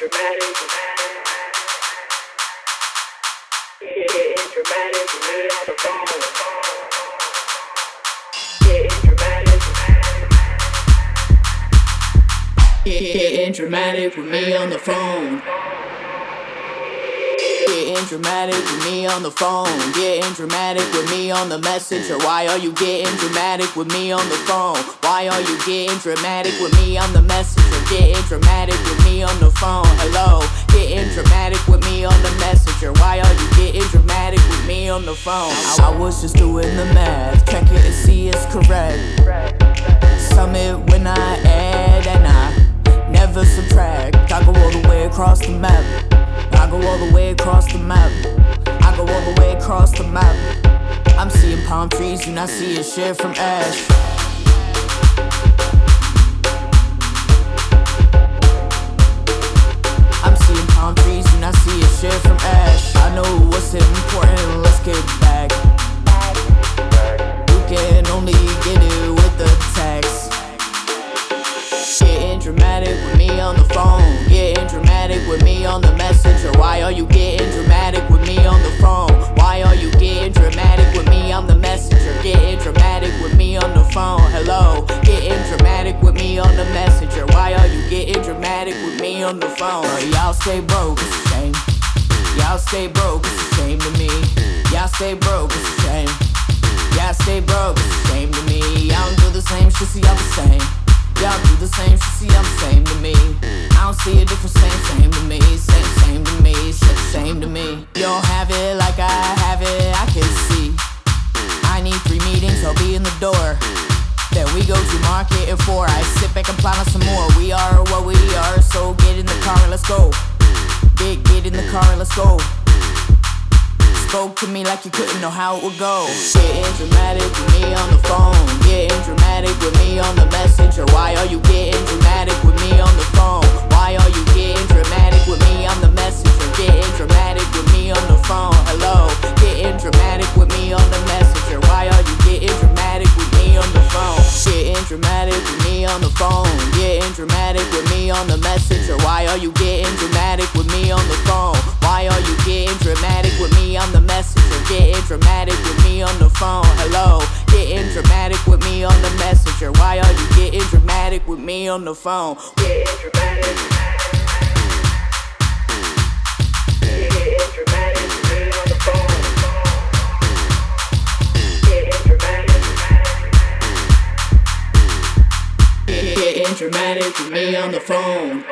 dramatic. Getting dramatic with me on the phone. Getting dramatic. Getting dramatic with me on the phone. Getting dramatic with me on the phone. Getting dramatic with me on the messenger. Why are you getting dramatic with me on the phone? Why are you getting dramatic with me on the messenger? Getting dramatic with on the phone? I, was just doing the math. Check it and see it's correct. Sum it when I add and I never subtract. I go all the way across the map. I go all the way across the map. I go all the way across the map. I'm seeing palm trees and I see a shit from ash. On the messenger. Why are you getting dramatic with me on the phone? Why are you getting dramatic with me on the messenger? Getting dramatic with me on the phone. Hello. Getting dramatic with me on the messenger. Why are you getting dramatic with me on the phone? Y'all stay broke, shame. Y'all stay broke, shame to me. Y'all stay broke, shame. Y'all stay broke, shame to me. Y'all don't do the same shit, see do the same shit, see I'm the same to me. I don't see a difference, same, same to me. Same, same to me, same, same to me. You don't have it like I have it, I can see. I need three meetings, I'll be in the door. Then we go to market at four. I sit back and plan on some more. We are what we are, so get in the car and let's go. Get, get in the car and let's go. Spoke to me like you couldn't know how it would go. Getting dramatic with me on the phone. Getting dramatic with dramatic with me on the messenger. Why are you getting dramatic with me on the phone? Why are you getting dramatic with me on the messenger? Getting dramatic with me on the phone. Hello. Getting dramatic with me on the messenger. Why are you getting dramatic with me on the phone? Getting dramatic. Dramatic with me on the phone.